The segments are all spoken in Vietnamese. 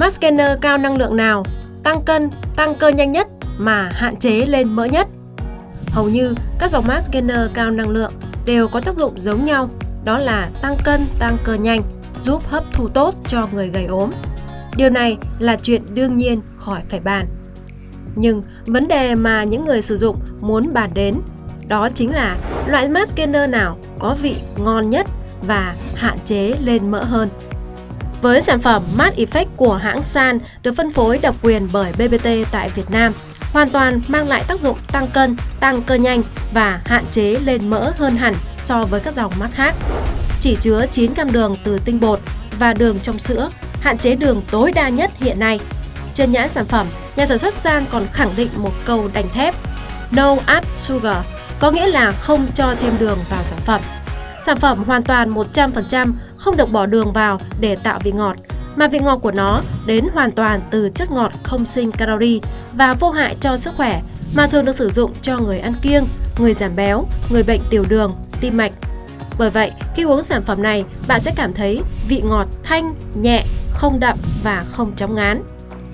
Max Gainer cao năng lượng nào tăng cân, tăng cơ nhanh nhất mà hạn chế lên mỡ nhất? Hầu như các dòng Max Gainer cao năng lượng đều có tác dụng giống nhau, đó là tăng cân, tăng cơ nhanh, giúp hấp thu tốt cho người gầy ốm. Điều này là chuyện đương nhiên khỏi phải bàn. Nhưng vấn đề mà những người sử dụng muốn bàn đến đó chính là loại mask gainer nào có vị ngon nhất và hạn chế lên mỡ hơn. Với sản phẩm Mát Effect của hãng San được phân phối độc quyền bởi BBT tại Việt Nam, hoàn toàn mang lại tác dụng tăng cân, tăng cơ nhanh và hạn chế lên mỡ hơn hẳn so với các dòng mát khác. Chỉ chứa 9 gam đường từ tinh bột và đường trong sữa, hạn chế đường tối đa nhất hiện nay. Trên nhãn sản phẩm, nhà sản xuất San còn khẳng định một câu đành thép No add sugar, có nghĩa là không cho thêm đường vào sản phẩm. Sản phẩm hoàn toàn 100% không được bỏ đường vào để tạo vị ngọt, mà vị ngọt của nó đến hoàn toàn từ chất ngọt không sinh calorie và vô hại cho sức khỏe mà thường được sử dụng cho người ăn kiêng, người giảm béo, người bệnh tiểu đường, tim mạch. Bởi vậy, khi uống sản phẩm này, bạn sẽ cảm thấy vị ngọt thanh, nhẹ, không đậm và không chóng ngán.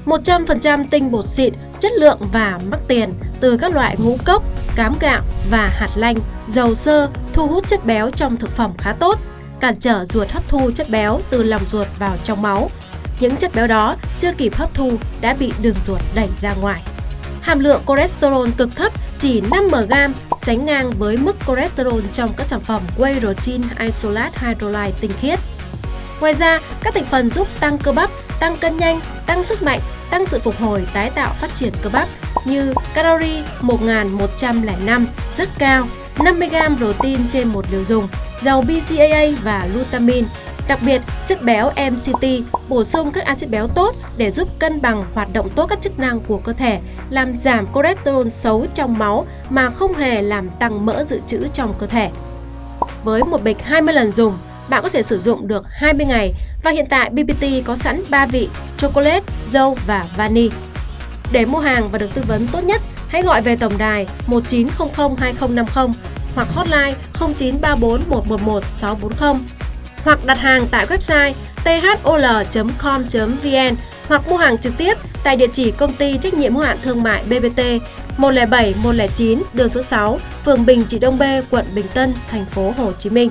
100% tinh bột xịn, chất lượng và mắc tiền từ các loại ngũ cốc, cám gạo và hạt lanh, dầu sơ thu hút chất béo trong thực phẩm khá tốt, cản trở ruột hấp thu chất béo từ lòng ruột vào trong máu. Những chất béo đó chưa kịp hấp thu đã bị đường ruột đẩy ra ngoài. Hàm lượng cholesterol cực thấp chỉ 5mg sánh ngang với mức cholesterol trong các sản phẩm whey protein isolate hydrolyte tinh khiết. Ngoài ra, các thành phần giúp tăng cơ bắp, tăng cân nhanh, tăng sức mạnh, tăng sự phục hồi tái tạo phát triển cơ bắp như calorie 1105 rất cao, 50g protein trên một liều dùng, giàu BCAA và glutamine. Đặc biệt, chất béo MCT bổ sung các axit béo tốt để giúp cân bằng hoạt động tốt các chức năng của cơ thể, làm giảm cholesterol xấu trong máu mà không hề làm tăng mỡ dự trữ trong cơ thể. Với một bịch 20 lần dùng, bạn có thể sử dụng được 20 ngày và hiện tại BBT có sẵn 3 vị chocolate, dâu và vani. Để mua hàng và được tư vấn tốt nhất, hãy gọi về tổng đài 1900 2050 hoặc hotline 0934 111 640 hoặc đặt hàng tại website thol.com.vn hoặc mua hàng trực tiếp tại địa chỉ công ty trách nhiệm hữu hạn thương mại BBT 107 109 đường số 6, phường Bình Trị Đông B, quận Bình Tân, thành phố Hồ Chí Minh.